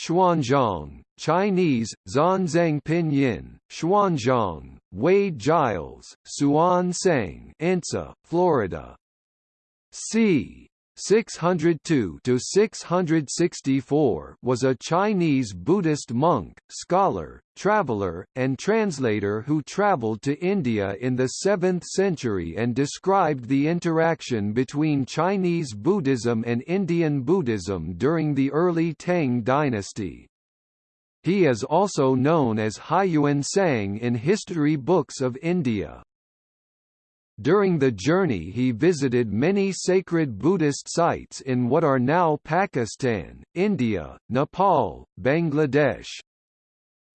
Xuanzang, Chinese, Zanzang Pinyin, Xuanzang, Wade Giles, Suan Sang Ensa, Florida. c. 602 to 664 was a Chinese Buddhist monk, scholar, traveler, and translator who traveled to India in the 7th century and described the interaction between Chinese Buddhism and Indian Buddhism during the early Tang dynasty. He is also known as Huiyuan Sang in history books of India. During the journey he visited many sacred Buddhist sites in what are now Pakistan, India, Nepal, Bangladesh.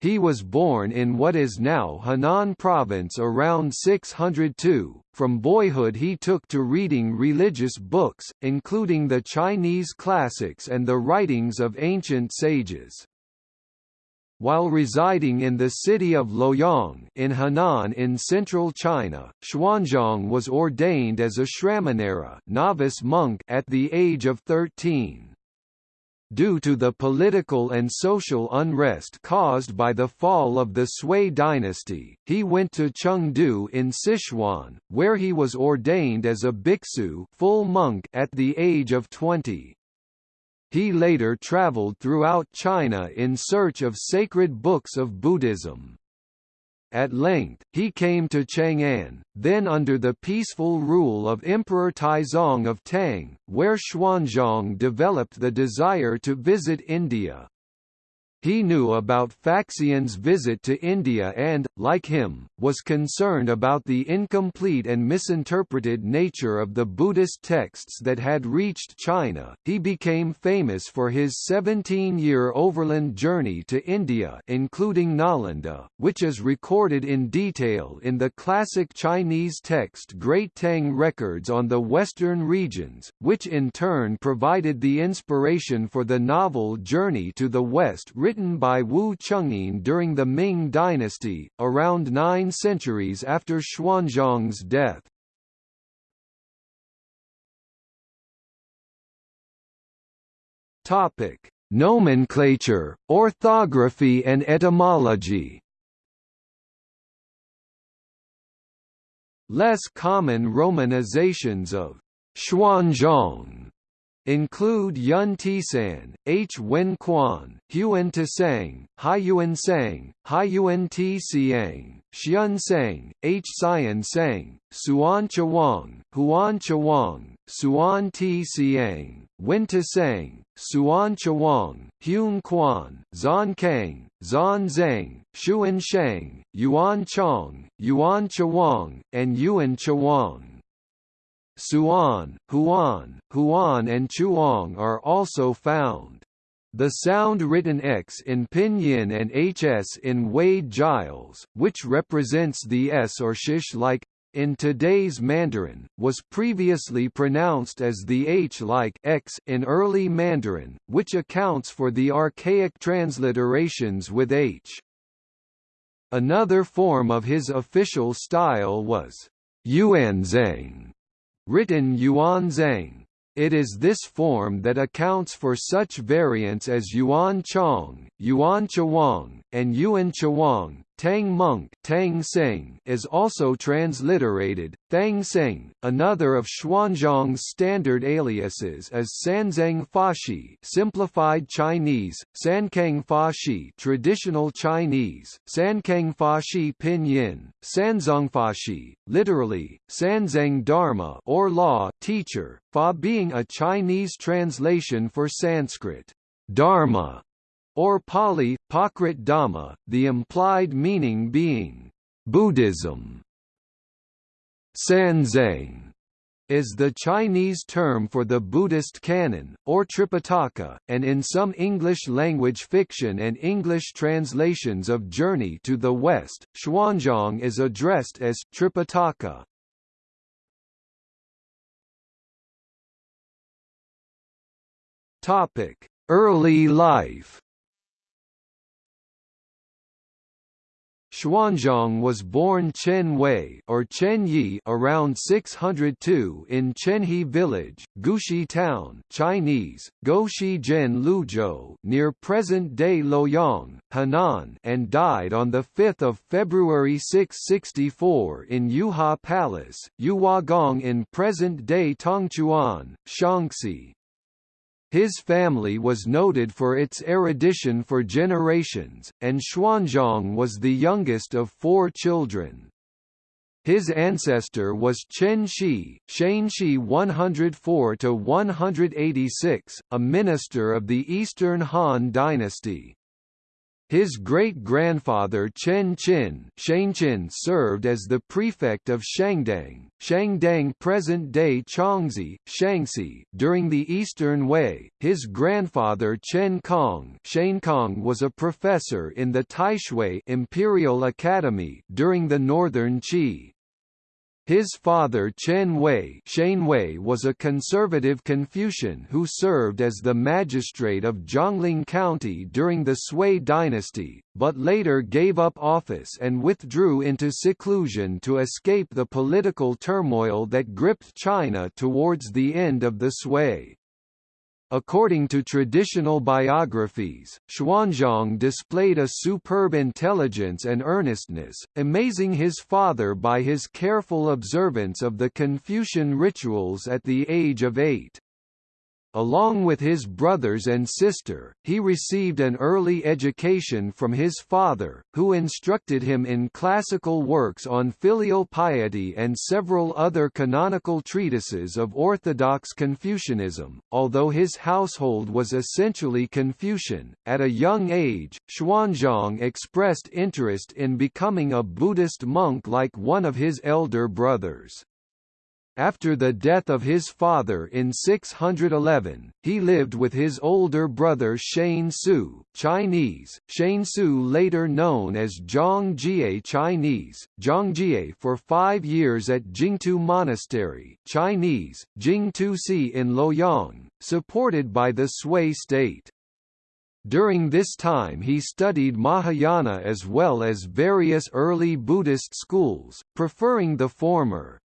He was born in what is now Henan province around 602. From boyhood he took to reading religious books, including the Chinese classics and the writings of ancient sages. While residing in the city of Luoyang in Henan in central China, Xuanzang was ordained as a Shramanera novice monk at the age of 13. Due to the political and social unrest caused by the fall of the Sui dynasty, he went to Chengdu in Sichuan, where he was ordained as a bhiksu full monk at the age of 20. He later traveled throughout China in search of sacred books of Buddhism. At length, he came to Chang'an, then under the peaceful rule of Emperor Taizong of Tang, where Xuanzang developed the desire to visit India. He knew about Faxian's visit to India and, like him, was concerned about the incomplete and misinterpreted nature of the Buddhist texts that had reached China. He became famous for his 17-year overland journey to India, including Nalanda, which is recorded in detail in the classic Chinese text Great Tang Records on the Western regions, which in turn provided the inspiration for the novel Journey to the West written written by Wu Cheng'en during the Ming dynasty, around nine centuries after Xuanzang's death. Topic: Nomenclature, orthography and etymology. Less common romanizations of Xuanzang include Yun Tisan, H Wen Quan, Huan Tisang, Haiyuan Sang, Haiyuan Ti Siang, Xian Sang, H Xian Sang, Suan Chawang, Huan Chawang, Suan Ti Siang, Wen Tisang, Suan Chawang, Huan Quan, Zan Kang, Zan Zhang, Xuan Shang, Yuan Chong, Yuan Chawang, and Yuan Chawang. Suan, Huan, Huan and Chuang are also found. The sound written X in Pinyin and HS in Wade Giles, which represents the S or shish like in today's Mandarin, was previously pronounced as the H like X in early Mandarin, which accounts for the archaic transliterations with H. Another form of his official style was Yuanzhang, written Yuan Zhang. It is this form that accounts for such variants as Yuan Chong, Yuan Chawang, and Yuan Chawang, Tang Monk Tang Seng is also transliterated, Thang Seng. Another of Xuanzang's standard aliases is Sanzang Fashi simplified Chinese, Sankang Fashi traditional Chinese, Sankang Fashi pinyin, Sanzong Fashi, literally, Sanzang Dharma or law teacher, Fa being a Chinese translation for Sanskrit, Dharma or Pali, Prakrit Dhamma, the implied meaning being Buddhism. Sanzang is the Chinese term for the Buddhist canon, or Tripitaka, and in some English-language fiction and English translations of Journey to the West, Xuanzang is addressed as Tripitaka. Early life Xuanzang was born Chen Wei or Chen Yi around 602 in Chenhe village, Gushi town, Chinese, Zhen Luzhou, near present-day Luoyang, Henan, and died on the 5th of February 664 in Yuhua Palace, Yuhuagong in present-day Tongchuan, Shaanxi. His family was noted for its erudition for generations, and Xuanzang was the youngest of four children. His ancestor was Chen Shi, Shi 104–186, a minister of the Eastern Han dynasty. His great-grandfather Chen Qin Shangqin served as the prefect of Shangdang, Shangdang present-day Chongzi, Shaanxi during the Eastern Wei. His grandfather Chen Kong Kong was a professor in the Taixue Imperial Academy during the Northern Qi. His father Chen Wei Wei was a conservative Confucian who served as the magistrate of Jiangling County during the Sui dynasty, but later gave up office and withdrew into seclusion to escape the political turmoil that gripped China towards the end of the Sui. According to traditional biographies, Xuanzang displayed a superb intelligence and earnestness, amazing his father by his careful observance of the Confucian rituals at the age of eight. Along with his brothers and sister, he received an early education from his father, who instructed him in classical works on filial piety and several other canonical treatises of orthodox Confucianism. Although his household was essentially Confucian, at a young age, Xuanzang expressed interest in becoming a Buddhist monk like one of his elder brothers. After the death of his father in 611, he lived with his older brother Shane Su Chinese, Shane Su later known as Zhang Chinese, Zhang for five years at Jingtu Monastery Chinese, Jingtu Si in Luoyang, supported by the Sui state. During this time he studied Mahayana as well as various early Buddhist schools, preferring the former.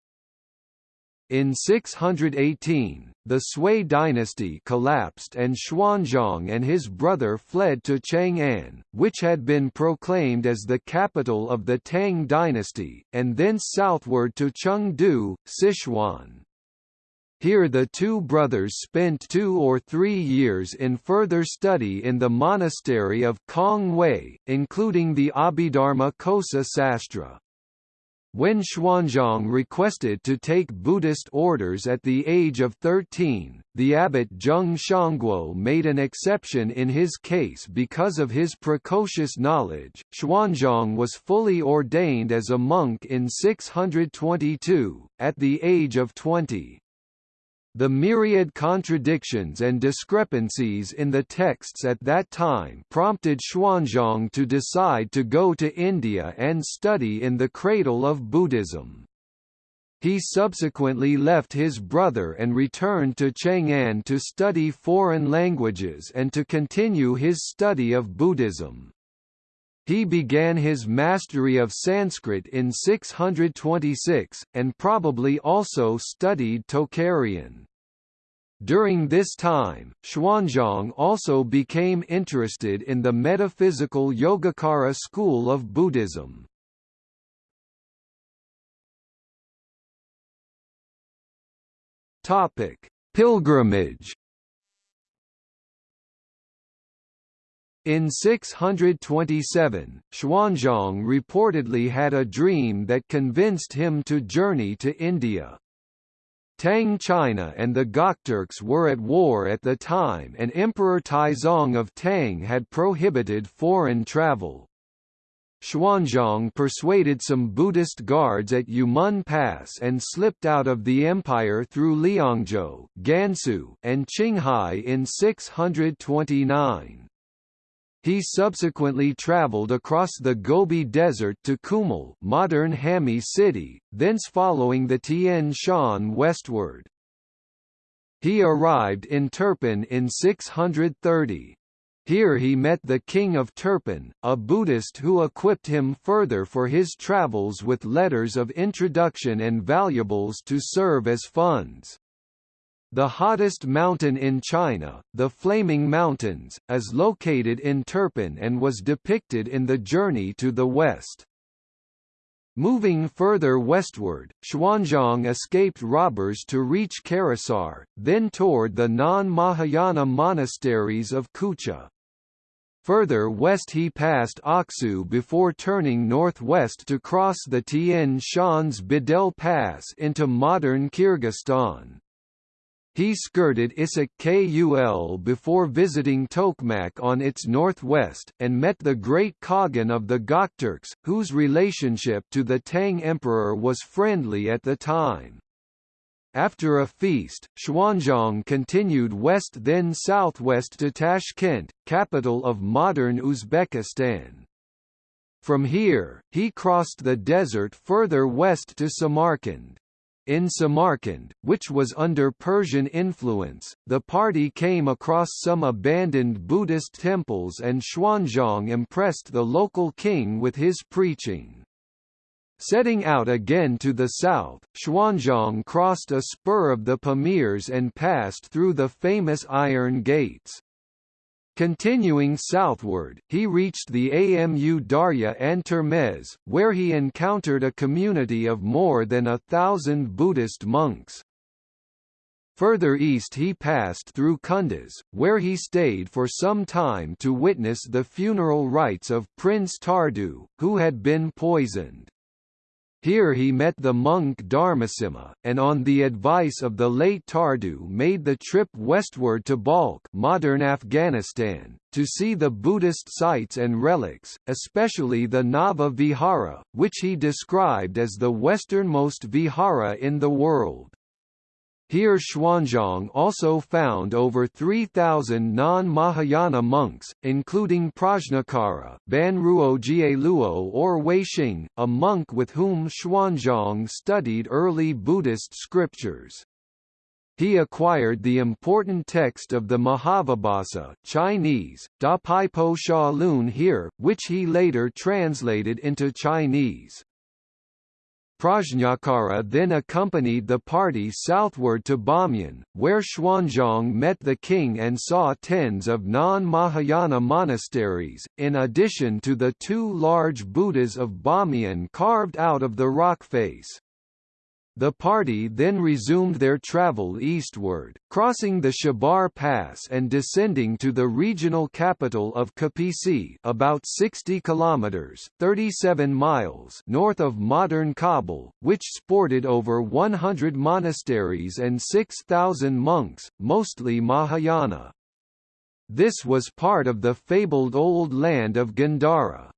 In 618, the Sui dynasty collapsed and Xuanzang and his brother fled to Chang'an, which had been proclaimed as the capital of the Tang dynasty, and thence southward to Chengdu, Sichuan. Here the two brothers spent two or three years in further study in the monastery of Kong Wei, including the Abhidharma Kosa Sastra. When Xuanzang requested to take Buddhist orders at the age of 13, the abbot Zheng Shangguo made an exception in his case because of his precocious knowledge. Xuanzang was fully ordained as a monk in 622, at the age of 20. The myriad contradictions and discrepancies in the texts at that time prompted Xuanzang to decide to go to India and study in the cradle of Buddhism. He subsequently left his brother and returned to Chang'an to study foreign languages and to continue his study of Buddhism. He began his mastery of Sanskrit in 626, and probably also studied Tocharian. During this time, Xuanzang also became interested in the metaphysical Yogacara school of Buddhism. Pilgrimage In 627, Xuanzang reportedly had a dream that convinced him to journey to India. Tang China and the Gokturks were at war at the time and Emperor Taizong of Tang had prohibited foreign travel. Xuanzang persuaded some Buddhist guards at Yumen Pass and slipped out of the empire through Liangzhou, Gansu, and Qinghai in 629. He subsequently traveled across the Gobi Desert to Kumul modern Hami city, thence following the Tian Shan westward. He arrived in Turpan in 630. Here he met the king of Turpan, a Buddhist who equipped him further for his travels with letters of introduction and valuables to serve as funds. The hottest mountain in China, the Flaming Mountains, is located in Turpan and was depicted in the Journey to the West. Moving further westward, Xuanzang escaped robbers to reach Karasahr, then toured the non-Mahayana monasteries of Kucha. Further west he passed Aksu before turning northwest to cross the Tian Shan's Bedel Pass into modern Kyrgyzstan. He skirted Issyk Kul before visiting Tokmak on its northwest, and met the great Khagan of the Gokturks, whose relationship to the Tang emperor was friendly at the time. After a feast, Xuanzang continued west then southwest to Tashkent, capital of modern Uzbekistan. From here, he crossed the desert further west to Samarkand. In Samarkand, which was under Persian influence, the party came across some abandoned Buddhist temples and Xuanzang impressed the local king with his preaching. Setting out again to the south, Xuanzang crossed a spur of the Pamirs and passed through the famous Iron Gates. Continuing southward, he reached the Amu Darya and Termez, where he encountered a community of more than a thousand Buddhist monks. Further east he passed through Kunduz, where he stayed for some time to witness the funeral rites of Prince Tardu, who had been poisoned. Here he met the monk Dharmasimha, and on the advice of the late Tardu made the trip westward to Balkh modern Afghanistan, to see the Buddhist sites and relics, especially the Nava Vihara, which he described as the westernmost vihara in the world. Here Xuanzang also found over 3,000 non-Mahayana monks, including Prajnakara Banruo Jieluo or Weixing, a monk with whom Xuanzang studied early Buddhist scriptures. He acquired the important text of the Mahavibhasa Chinese, Da Pai Po Sha Lun here, which he later translated into Chinese. Prajnakara then accompanied the party southward to Bamiyan, where Xuanzang met the king and saw tens of non-Mahayana monasteries, in addition to the two large Buddhas of Bamiyan carved out of the rock face. The party then resumed their travel eastward, crossing the Shibar Pass and descending to the regional capital of Kapisi about 60 kilometers 37 miles north of modern Kabul, which sported over 100 monasteries and 6,000 monks, mostly Mahayana. This was part of the fabled Old Land of Gandhara.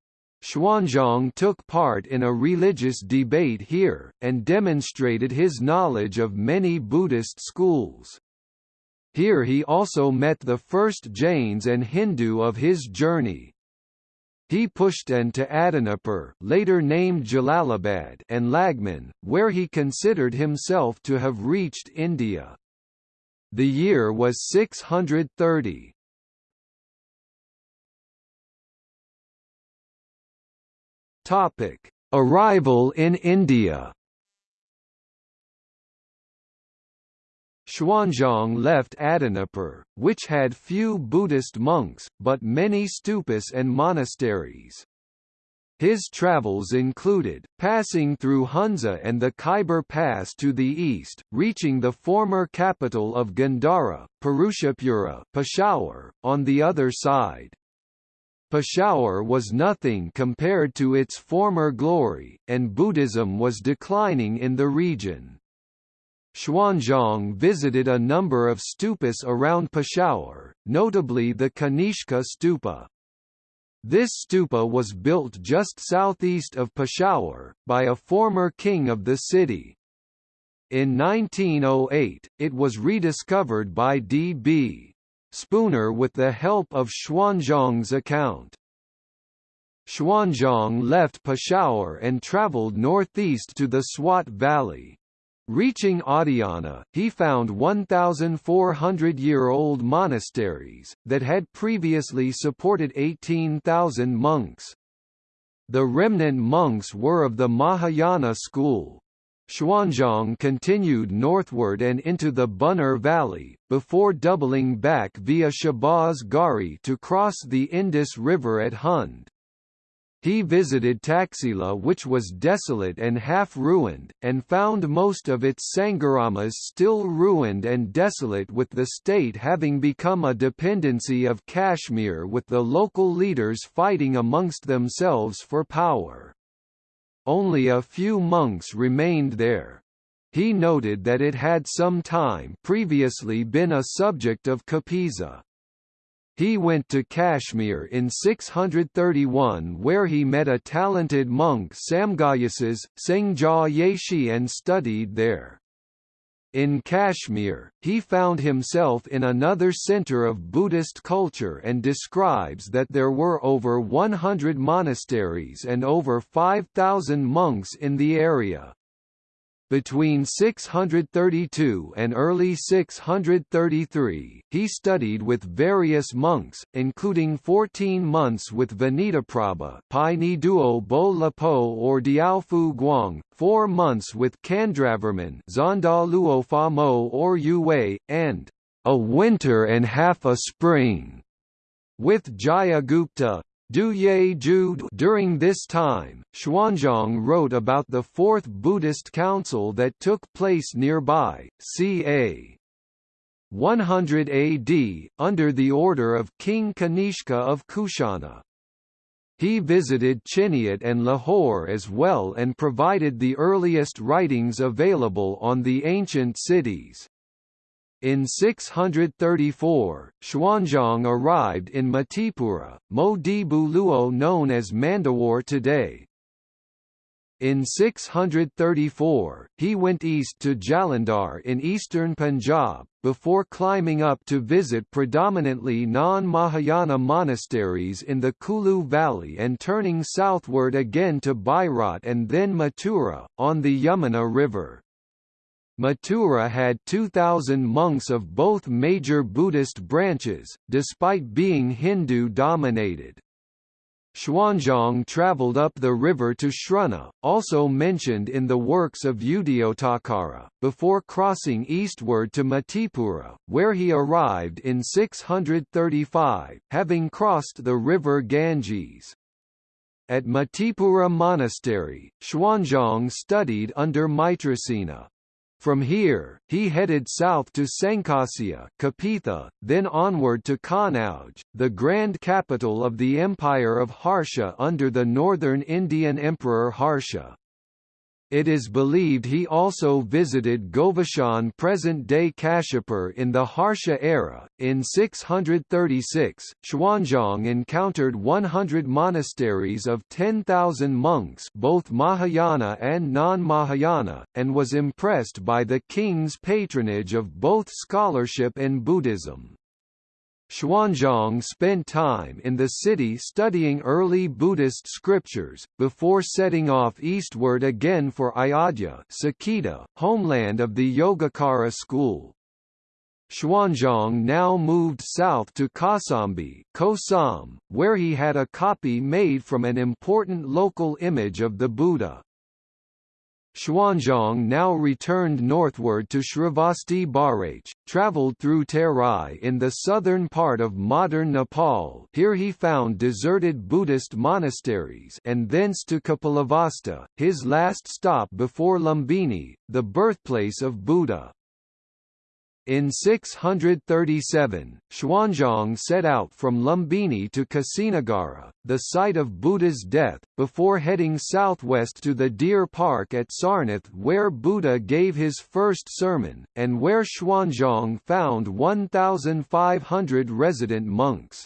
Xuanzang took part in a religious debate here, and demonstrated his knowledge of many Buddhist schools. Here he also met the first Jains and Hindu of his journey. He pushed on to Adinapur later named Jalalabad and Lagman, where he considered himself to have reached India. The year was 630. Topic: Arrival in India. Xuanzang left Adinapur, which had few Buddhist monks, but many stupas and monasteries. His travels included, passing through Hunza and the Khyber Pass to the east, reaching the former capital of Gandhara, Purushapura Peshawar, on the other side. Peshawar was nothing compared to its former glory, and Buddhism was declining in the region. Xuanzang visited a number of stupas around Peshawar, notably the Kanishka stupa. This stupa was built just southeast of Peshawar, by a former king of the city. In 1908, it was rediscovered by D.B. Spooner with the help of Xuanzang's account. Xuanzang left Peshawar and travelled northeast to the Swat Valley. Reaching Adhyana, he found 1,400-year-old monasteries, that had previously supported 18,000 monks. The remnant monks were of the Mahayana school. Xuanzang continued northward and into the Buner Valley, before doubling back via Shahbaz Garhi to cross the Indus River at Hund. He visited Taxila which was desolate and half-ruined, and found most of its Sangharamas still ruined and desolate with the state having become a dependency of Kashmir with the local leaders fighting amongst themselves for power. Only a few monks remained there. He noted that it had some time previously been a subject of Kapisa. He went to Kashmir in 631 where he met a talented monk Samgayasis, Sengja Yeshi and studied there. In Kashmir, he found himself in another center of Buddhist culture and describes that there were over 100 monasteries and over 5,000 monks in the area. Between 632 and early 633, he studied with various monks, including 14 months with Vinitaprabha Pai Ni Duo Bo Lapo or Diaofu Guang, 4 months with Chandravarman Zonda Luo Fa Mo or Yue, and a winter and half a spring with Jayagupta, during this time, Xuanzang wrote about the Fourth Buddhist Council that took place nearby, ca. 100 AD, under the order of King Kanishka of Kushana. He visited Chiniot and Lahore as well and provided the earliest writings available on the ancient cities. In 634, Xuanzang arrived in Matipura, Modibu Luo known as Mandawar today. In 634, he went east to Jalandhar in eastern Punjab, before climbing up to visit predominantly non-Mahayana monasteries in the Kulu Valley and turning southward again to Bairat and then Mathura, on the Yamuna River. Mathura had 2,000 monks of both major Buddhist branches, despite being Hindu-dominated. Xuanzang travelled up the river to Shruna, also mentioned in the works of Udayottakara, before crossing eastward to Matipura, where he arrived in 635, having crossed the river Ganges. At Matipura Monastery, Xuanzang studied under Maitrasena. From here, he headed south to Sankasya Kapitha, then onward to Kanauj, the grand capital of the Empire of Harsha under the northern Indian Emperor Harsha. It is believed he also visited Govashan present-day Kashipur in the Harsha era. In 636, Xuanzang encountered 100 monasteries of 10,000 monks both Mahayana and non-Mahayana, and was impressed by the king's patronage of both scholarship and Buddhism. Xuanzang spent time in the city studying early Buddhist scriptures, before setting off eastward again for Ayodhya Saketa, homeland of the Yogacara school. Xuanzang now moved south to Kosambi Kosam, where he had a copy made from an important local image of the Buddha. Xuanzang now returned northward to Sravasti Barach, travelled through Terai in the southern part of modern Nepal here he found deserted Buddhist monasteries and thence to Kapilavastu, his last stop before Lumbini, the birthplace of Buddha. In 637, Xuanzang set out from Lumbini to Kusinagara, the site of Buddha's death, before heading southwest to the deer park at Sarnath where Buddha gave his first sermon, and where Xuanzang found 1,500 resident monks.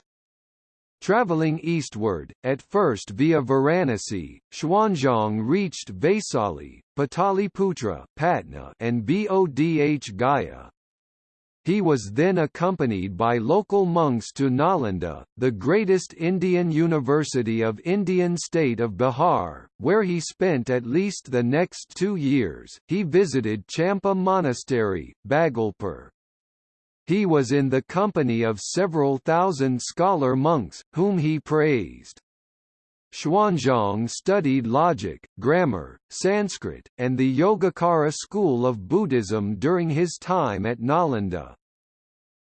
Traveling eastward, at first via Varanasi, Xuanzang reached Vaisali, Pataliputra Patna and Bodh Gaya. He was then accompanied by local monks to Nalanda, the greatest Indian university of Indian state of Bihar, where he spent at least the next two years. He visited Champa Monastery, Bhagalpur. He was in the company of several thousand scholar monks, whom he praised. Xuanzang studied logic, grammar, Sanskrit, and the Yogacara school of Buddhism during his time at Nalanda.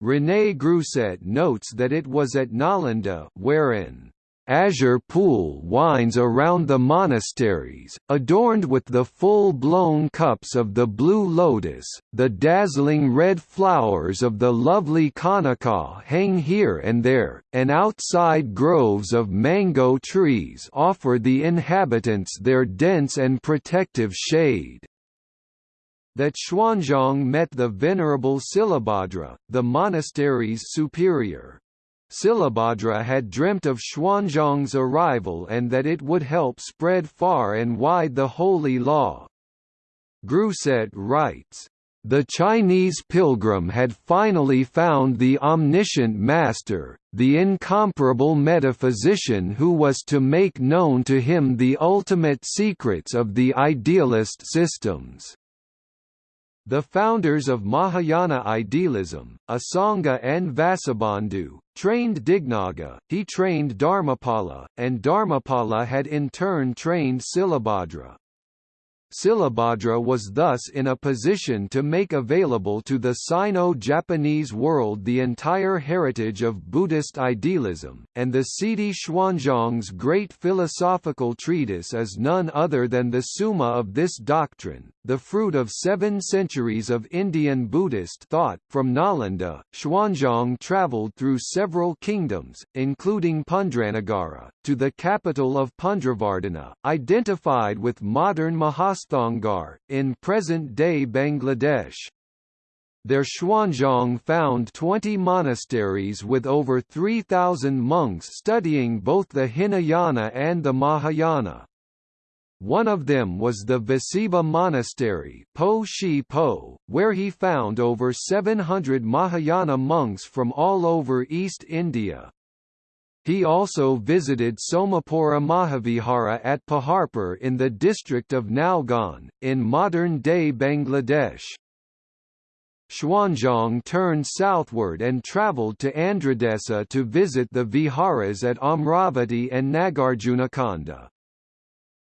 René Grousset notes that it was at Nalanda wherein azure pool winds around the monasteries, adorned with the full-blown cups of the blue lotus, the dazzling red flowers of the lovely Kanaka hang here and there, and outside groves of mango trees offer the inhabitants their dense and protective shade that Xuanzang met the venerable Silabhadra, the monastery's superior. Silabhadra had dreamt of Xuanzang's arrival and that it would help spread far and wide the holy law. Grousset writes, the Chinese pilgrim had finally found the omniscient master, the incomparable metaphysician who was to make known to him the ultimate secrets of the idealist systems. The founders of Mahayana idealism, Asanga and Vasubandhu, trained Dignaga, he trained Dharmapala, and Dharmapala had in turn trained Silabhadra. Silabhadra was thus in a position to make available to the Sino-Japanese world the entire heritage of Buddhist idealism, and the Siddhi Xuanzang's great philosophical treatise is none other than the summa of this doctrine, the fruit of seven centuries of Indian Buddhist thought. From Nalanda, Xuanzang travelled through several kingdoms, including Pundranagarha, to the capital of Pundravardhana, identified with modern Mahasthangarh, in present-day Bangladesh. There Xuanzang found 20 monasteries with over 3,000 monks studying both the Hinayana and the Mahayana. One of them was the Vasiva Monastery po Shi po, where he found over 700 Mahayana monks from all over East India. He also visited Somapura Mahavihara at Paharpur in the district of Nalgon, in modern-day Bangladesh. Xuanzang turned southward and travelled to Andhradesa to visit the viharas at Amravati and Nagarjunakonda.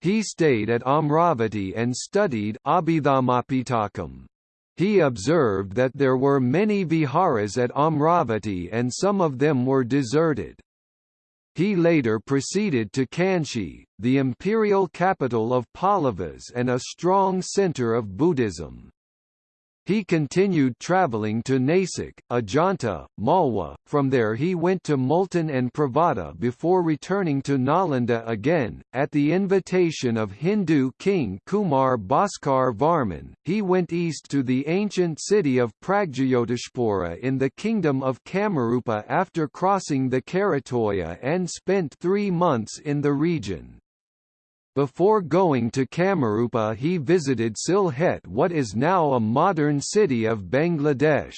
He stayed at Amravati and studied Abhidhammapitakam. He observed that there were many viharas at Amravati and some of them were deserted. He later proceeded to Kanchi, the imperial capital of Pallavas and a strong centre of Buddhism. He continued travelling to Nasik, Ajanta, Malwa, from there he went to Multan and Pravata before returning to Nalanda again. At the invitation of Hindu king Kumar Bhaskar Varman, he went east to the ancient city of Pragjyotishpura in the kingdom of Kamarupa after crossing the Karatoya and spent three months in the region. Before going to Kamarupa he visited Sylhet what is now a modern city of Bangladesh.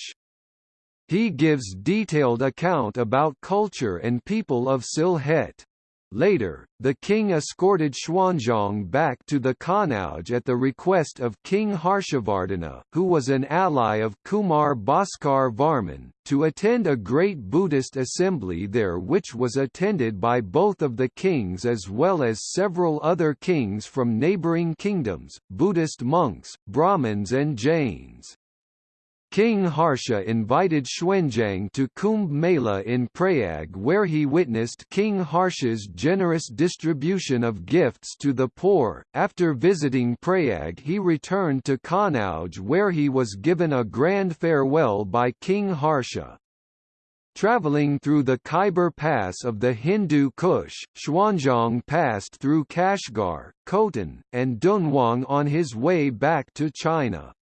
He gives detailed account about culture and people of Sylhet. Later, the king escorted Xuanzang back to the Kanauj at the request of King Harshavardhana, who was an ally of Kumar Bhaskar Varman, to attend a great Buddhist assembly there which was attended by both of the kings as well as several other kings from neighbouring kingdoms, Buddhist monks, Brahmins and Jains. King Harsha invited Xuanzang to Kumbh Mela in Prayag where he witnessed King Harsha's generous distribution of gifts to the poor. After visiting Prayag he returned to Kanauj where he was given a grand farewell by King Harsha. Traveling through the Khyber Pass of the Hindu Kush, Xuanzang passed through Kashgar, Khotan, and Dunhuang on his way back to China.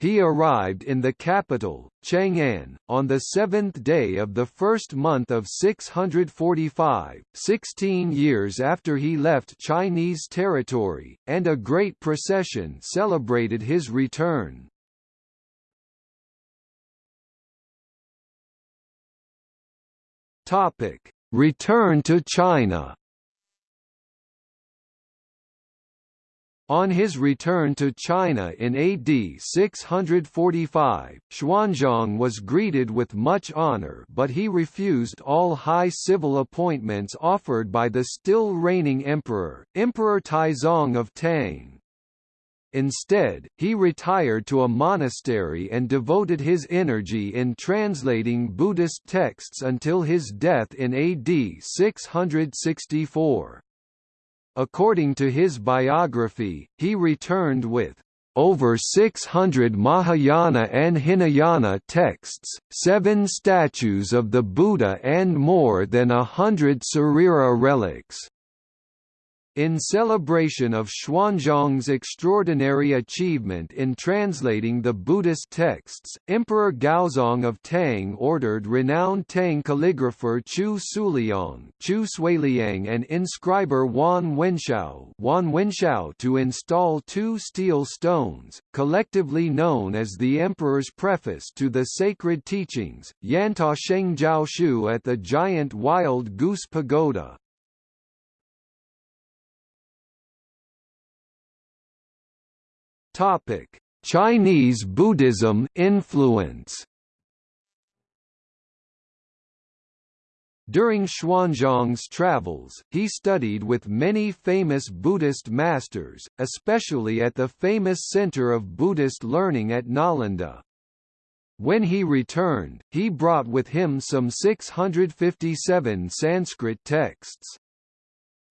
He arrived in the capital, Chang'an, on the seventh day of the first month of 645, 16 years after he left Chinese territory, and a great procession celebrated his return. Return to China On his return to China in AD 645, Xuanzang was greeted with much honor but he refused all high civil appointments offered by the still reigning emperor, Emperor Taizong of Tang. Instead, he retired to a monastery and devoted his energy in translating Buddhist texts until his death in AD 664. According to his biography, he returned with over 600 Mahayana and Hinayana texts, seven statues of the Buddha and more than a hundred Sarira relics. In celebration of Xuanzang's extraordinary achievement in translating the Buddhist texts, Emperor Gaozong of Tang ordered renowned Tang calligrapher Chu Suliang, Chu Suiliang and inscriber Wan Wenshao, Wan Wenshao to install two steel stones, collectively known as the Emperor's preface to the sacred teachings, Yanta Sheng Jiao Shu at the giant Wild Goose Pagoda. Topic: Chinese Buddhism influence. During Xuanzang's travels, he studied with many famous Buddhist masters, especially at the famous center of Buddhist learning at Nalanda. When he returned, he brought with him some 657 Sanskrit texts.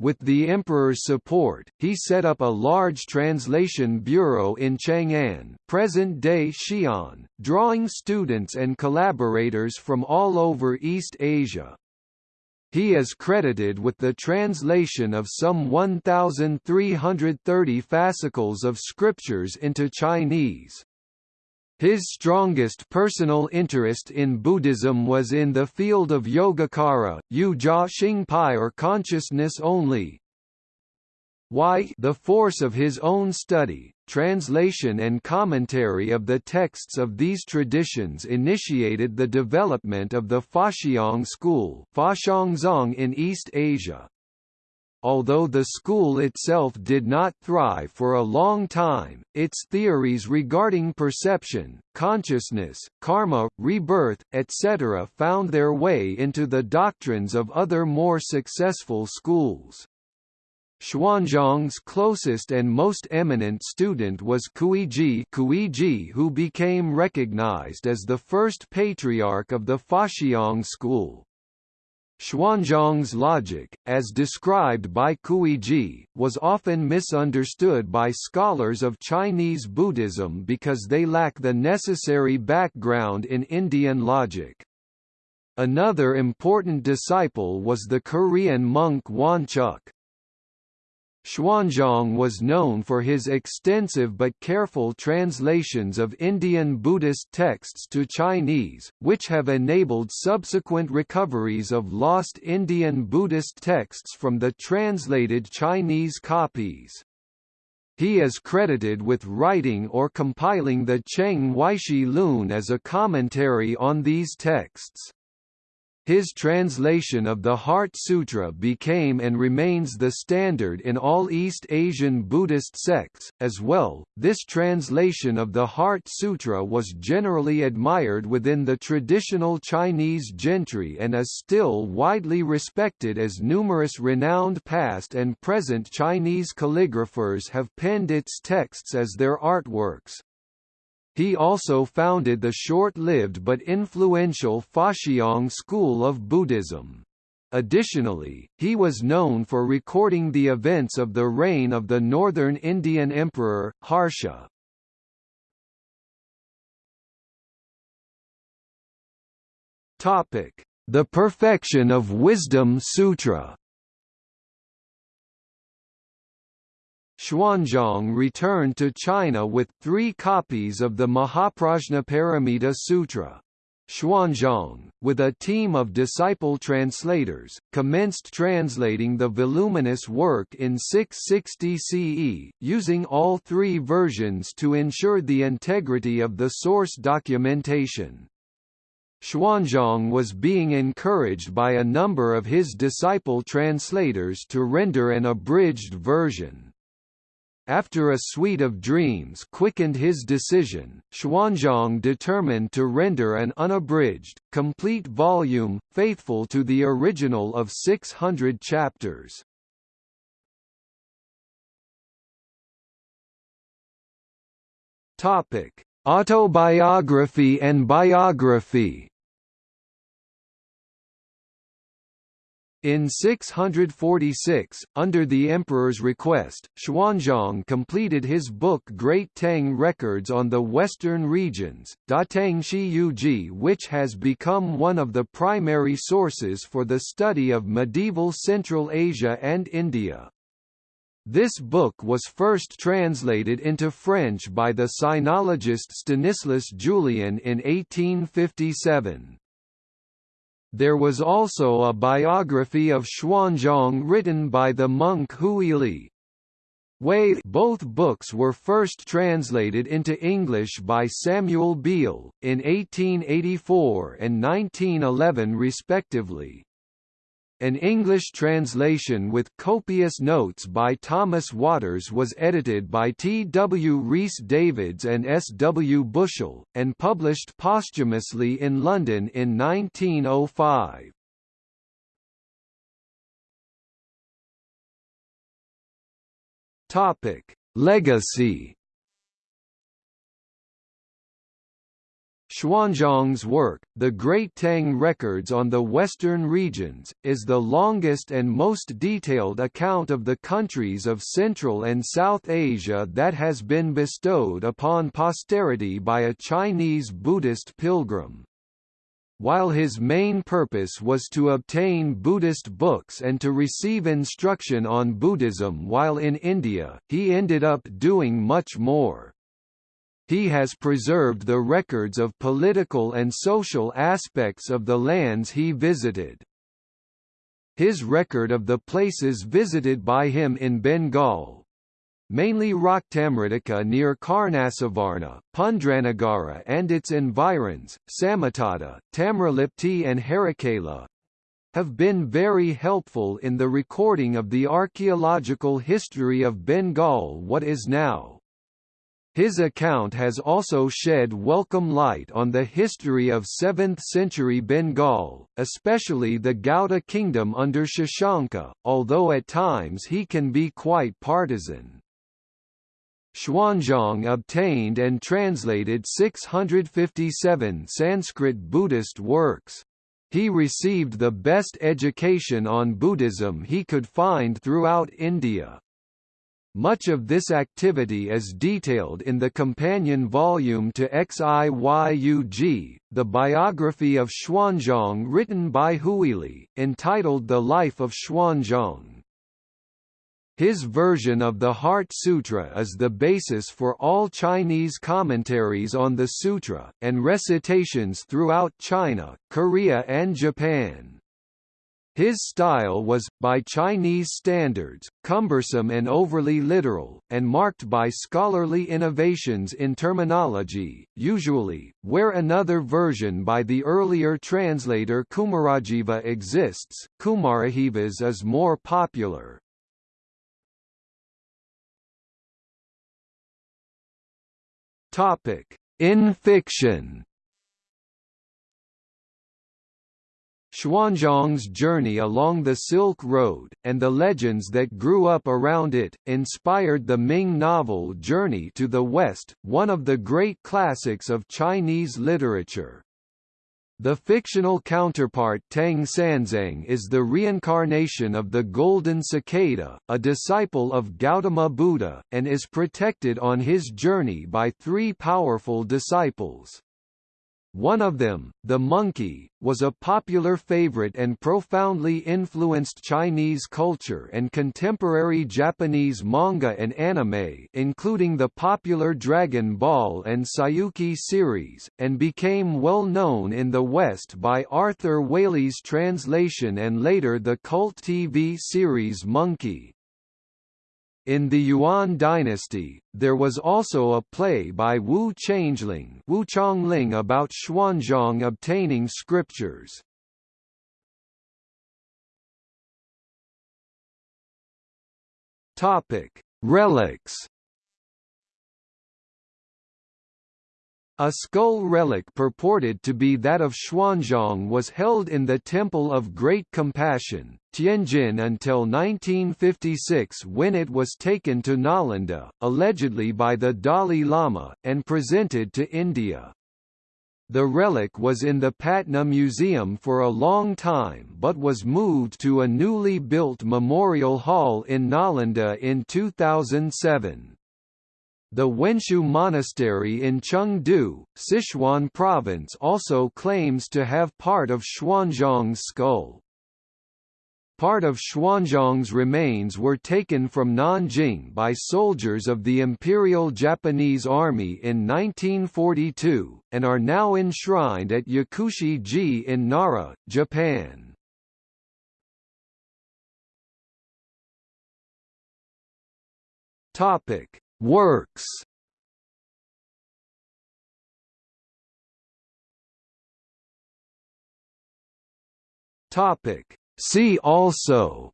With the emperor's support, he set up a large translation bureau in Chang'an present-day Xi'an, drawing students and collaborators from all over East Asia. He is credited with the translation of some 1,330 fascicles of scriptures into Chinese. His strongest personal interest in Buddhism was in the field of Yogacara, Yu Jia Xingpai or consciousness only. Why the force of his own study, translation and commentary of the texts of these traditions initiated the development of the Faxiang school in East Asia. Although the school itself did not thrive for a long time, its theories regarding perception, consciousness, karma, rebirth, etc. found their way into the doctrines of other more successful schools. Xuanzang's closest and most eminent student was Kuiji, Kuiji who became recognized as the first patriarch of the Faxiang school. Xuanzang's logic, as described by Kuiji, was often misunderstood by scholars of Chinese Buddhism because they lack the necessary background in Indian logic. Another important disciple was the Korean monk Wonchuk. Xuanzang was known for his extensive but careful translations of Indian Buddhist texts to Chinese, which have enabled subsequent recoveries of lost Indian Buddhist texts from the translated Chinese copies. He is credited with writing or compiling the Cheng Weishi Lun as a commentary on these texts. His translation of the Heart Sutra became and remains the standard in all East Asian Buddhist sects. As well, this translation of the Heart Sutra was generally admired within the traditional Chinese gentry and is still widely respected as numerous renowned past and present Chinese calligraphers have penned its texts as their artworks. He also founded the short-lived but influential Faxiang school of Buddhism. Additionally, he was known for recording the events of the reign of the northern Indian emperor, Harsha. The Perfection of Wisdom Sutra Xuanzang returned to China with three copies of the Mahaprajnaparamita Sutra. Xuanzang, with a team of disciple translators, commenced translating the voluminous work in 660 CE, using all three versions to ensure the integrity of the source documentation. Xuanzang was being encouraged by a number of his disciple translators to render an abridged version. After a suite of dreams quickened his decision, Xuanzang determined to render an unabridged, complete volume, faithful to the original of 600 chapters. Topic: Autobiography and biography. In 646, under the emperor's request, Xuanzang completed his book Great Tang Records on the Western Regions, Da Tang Shi Yuji which has become one of the primary sources for the study of medieval Central Asia and India. This book was first translated into French by the sinologist Stanislas Julien in 1857. There was also a biography of Xuanzang written by the monk Huili. Wei both books were first translated into English by Samuel Beal, in 1884 and 1911 respectively. An English translation with copious notes by Thomas Watters was edited by T. W. Rhys Davids and S. W. Bushell, and published posthumously in London in 1905. Topic: Legacy Xuanzang's work, The Great Tang Records on the Western Regions, is the longest and most detailed account of the countries of Central and South Asia that has been bestowed upon posterity by a Chinese Buddhist pilgrim. While his main purpose was to obtain Buddhist books and to receive instruction on Buddhism while in India, he ended up doing much more. He has preserved the records of political and social aspects of the lands he visited. His record of the places visited by him in Bengal, mainly Raktamritika near Karnasuvarna, Pundranagara and its environs, Samatata, Tamralipti and Harakala, have been very helpful in the recording of the archaeological history of Bengal what is now his account has also shed welcome light on the history of 7th-century Bengal, especially the Gauda kingdom under Shashanka, although at times he can be quite partisan. Xuanzang obtained and translated 657 Sanskrit Buddhist works. He received the best education on Buddhism he could find throughout India. Much of this activity is detailed in the companion volume to Xiyu Ji, the biography of Xuanzang written by Huili, entitled The Life of Xuanzang. His version of the Heart Sutra is the basis for all Chinese commentaries on the sutra, and recitations throughout China, Korea and Japan. His style was, by Chinese standards, cumbersome and overly literal, and marked by scholarly innovations in terminology, usually, where another version by the earlier translator Kumarajiva exists, Kumarajiva's is more popular. In fiction Xuanzang's journey along the Silk Road, and the legends that grew up around it, inspired the Ming novel Journey to the West, one of the great classics of Chinese literature. The fictional counterpart Tang Sanzang is the reincarnation of the golden cicada, a disciple of Gautama Buddha, and is protected on his journey by three powerful disciples. One of them, the monkey, was a popular favorite and profoundly influenced Chinese culture and contemporary Japanese manga and anime including the popular Dragon Ball and Saiyuki series, and became well known in the West by Arthur Waley's translation and later the cult TV series Monkey. In the Yuan dynasty, there was also a play by Wu Changling Wu Chongling about Xuanzang obtaining scriptures. Topic: Relics. A skull relic purported to be that of Xuanzang was held in the Temple of Great Compassion, Tianjin until 1956 when it was taken to Nalanda, allegedly by the Dalai Lama, and presented to India. The relic was in the Patna Museum for a long time but was moved to a newly built memorial hall in Nalanda in 2007. The Wenshu Monastery in Chengdu, Sichuan province also claims to have part of Xuanzang's skull. Part of Xuanzang's remains were taken from Nanjing by soldiers of the Imperial Japanese Army in 1942, and are now enshrined at Yakushi-ji in Nara, Japan. Topic: Works. Topic: See also.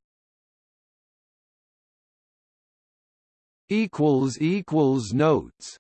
Equals equals notes